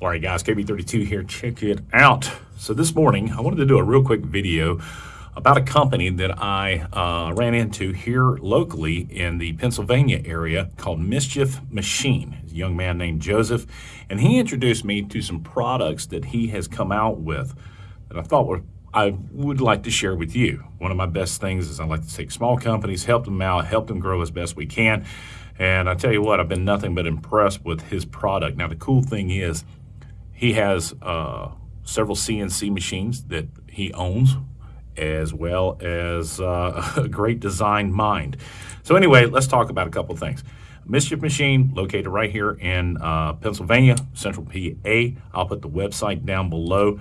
All right, guys, KB32 here. Check it out. So this morning, I wanted to do a real quick video about a company that I uh, ran into here locally in the Pennsylvania area called Mischief Machine. a young man named Joseph, and he introduced me to some products that he has come out with that I thought were I would like to share with you. One of my best things is I like to take small companies, help them out, help them grow as best we can. And I tell you what, I've been nothing but impressed with his product. Now, the cool thing is he has uh, several CNC machines that he owns, as well as uh, a great design mind. So anyway, let's talk about a couple of things. Mischief Machine, located right here in uh, Pennsylvania, Central PA. I'll put the website down below.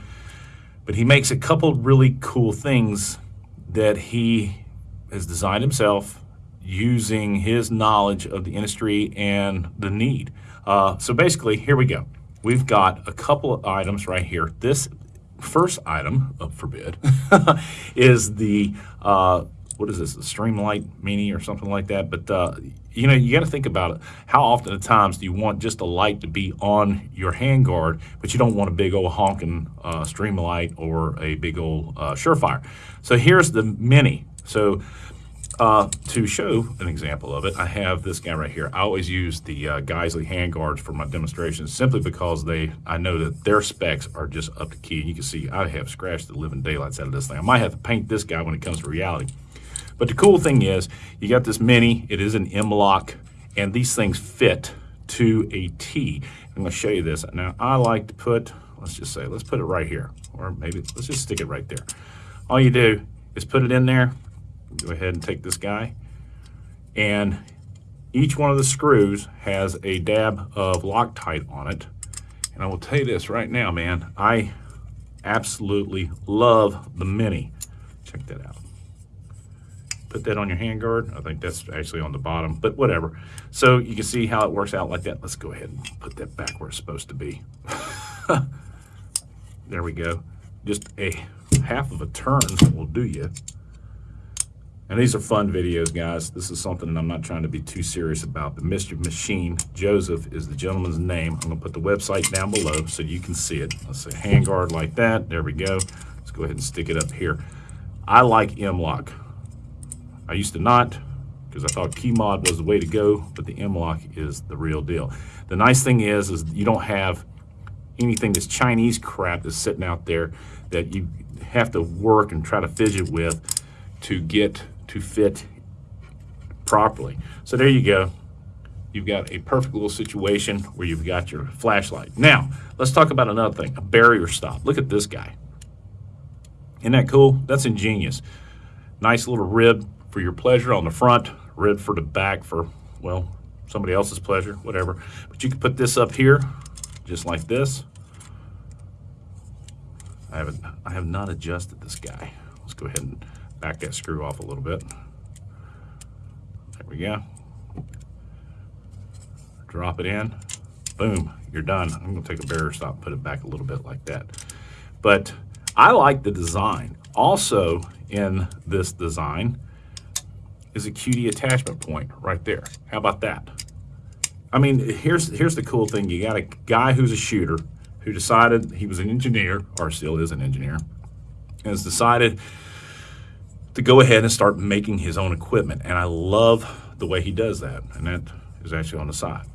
But he makes a couple really cool things that he has designed himself using his knowledge of the industry and the need. Uh, so basically, here we go. We've got a couple of items right here. This first item, up for bid, is the uh, what is this, a Streamlight Mini or something like that. But uh, you know, you got to think about it. How often at times do you want just a light to be on your handguard, but you don't want a big old honking uh, Streamlight or a big old uh, Surefire? So here's the Mini. So uh, to show an example of it, I have this guy right here. I always use the uh, Geissele handguards for my demonstrations simply because they, I know that their specs are just up to key. And you can see I have scratched the living daylights out of this thing. I might have to paint this guy when it comes to reality. But the cool thing is, you got this Mini, it is an M-Lock, and these things fit to a T. I'm gonna show you this. Now, I like to put, let's just say, let's put it right here, or maybe let's just stick it right there. All you do is put it in there, go ahead and take this guy, and each one of the screws has a dab of Loctite on it. And I will tell you this right now, man, I absolutely love the Mini. Check that out put that on your handguard. I think that's actually on the bottom, but whatever. So you can see how it works out like that. Let's go ahead and put that back where it's supposed to be. there we go. Just a half of a turn will do you. And these are fun videos, guys. This is something that I'm not trying to be too serious about. The Mischief Machine, Joseph is the gentleman's name. I'm gonna put the website down below so you can see it. Let's say handguard like that. There we go. Let's go ahead and stick it up here. I like M-Lock. I used to not because I thought KeyMod was the way to go, but the M-Lock is the real deal. The nice thing is, is you don't have anything that's Chinese crap that's sitting out there that you have to work and try to fidget with to get to fit properly. So there you go. You've got a perfect little situation where you've got your flashlight. Now, let's talk about another thing, a barrier stop. Look at this guy. Isn't that cool? That's ingenious. Nice little rib for your pleasure on the front, rib for the back for, well, somebody else's pleasure, whatever. But you can put this up here, just like this. I haven't, I have not adjusted this guy. Let's go ahead and back that screw off a little bit. There we go. Drop it in. Boom, you're done. I'm gonna take a barrier stop put it back a little bit like that. But I like the design. Also in this design, is a QD attachment point right there. How about that? I mean, here's here's the cool thing. You got a guy who's a shooter who decided he was an engineer, or still is an engineer, has decided to go ahead and start making his own equipment. And I love the way he does that. And that is actually on the side.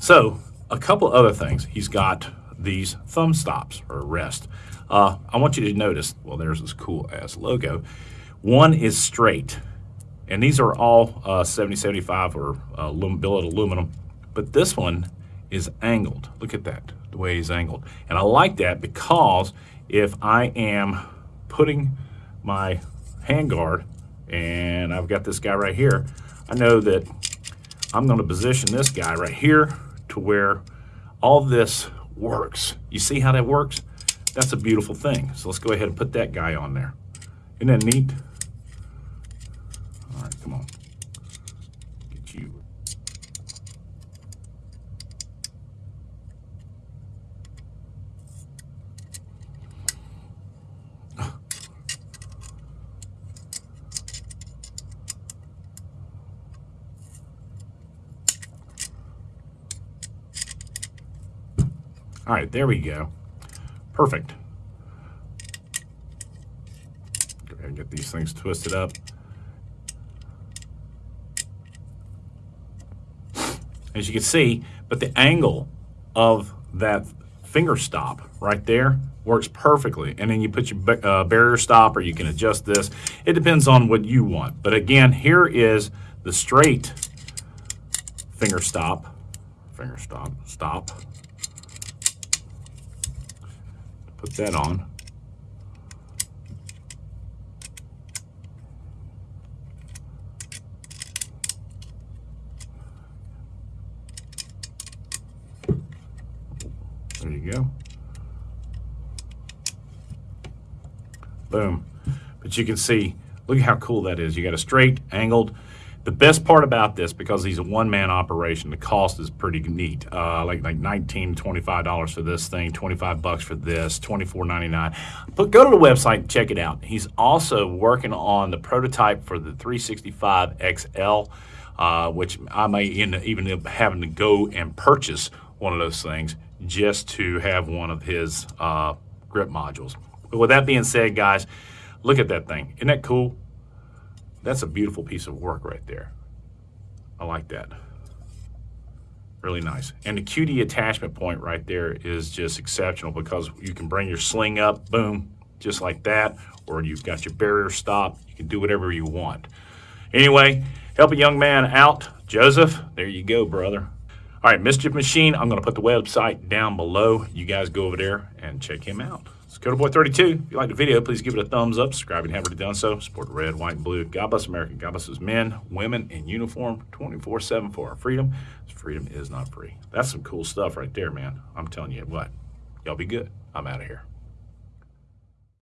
So a couple other things. He's got these thumb stops or rest. Uh, I want you to notice, well, there's this cool ass logo. One is straight and these are all uh, 7075 or uh, billet aluminum, but this one is angled. Look at that, the way he's angled. And I like that because if I am putting my handguard and I've got this guy right here, I know that I'm gonna position this guy right here to where all this works. You see how that works? That's a beautiful thing. So let's go ahead and put that guy on there. Isn't that neat? All right, Come on. Get you. All right, there we go. Perfect. Go ahead and get these things twisted up. As you can see, but the angle of that finger stop right there works perfectly. And then you put your uh, barrier stop or you can adjust this. It depends on what you want. But again, here is the straight finger stop, finger stop, stop. Put that on. There you go. Boom. But you can see, look how cool that is. You got a straight, angled. The best part about this, because he's a one-man operation, the cost is pretty neat. Uh, like like 19 $25 for this thing, 25 bucks for this, 24.99. But go to the website and check it out. He's also working on the prototype for the 365 XL, uh, which I may end up even having to go and purchase one of those things just to have one of his uh, grip modules. But with that being said, guys, look at that thing. Isn't that cool? That's a beautiful piece of work right there. I like that. Really nice. And the QD attachment point right there is just exceptional because you can bring your sling up, boom, just like that, or you've got your barrier stop. You can do whatever you want. Anyway, help a young man out. Joseph, there you go, brother. All right, Mischief Machine, I'm going to put the website down below. You guys go over there and check him out. It's Coda Boy 32. If you like the video, please give it a thumbs up. Subscribe if you haven't already done so. Support red, white, and blue. God bless America. God bless his men, women in uniform 24 7 for our freedom. Freedom is not free. That's some cool stuff right there, man. I'm telling you what. Y'all be good. I'm out of here.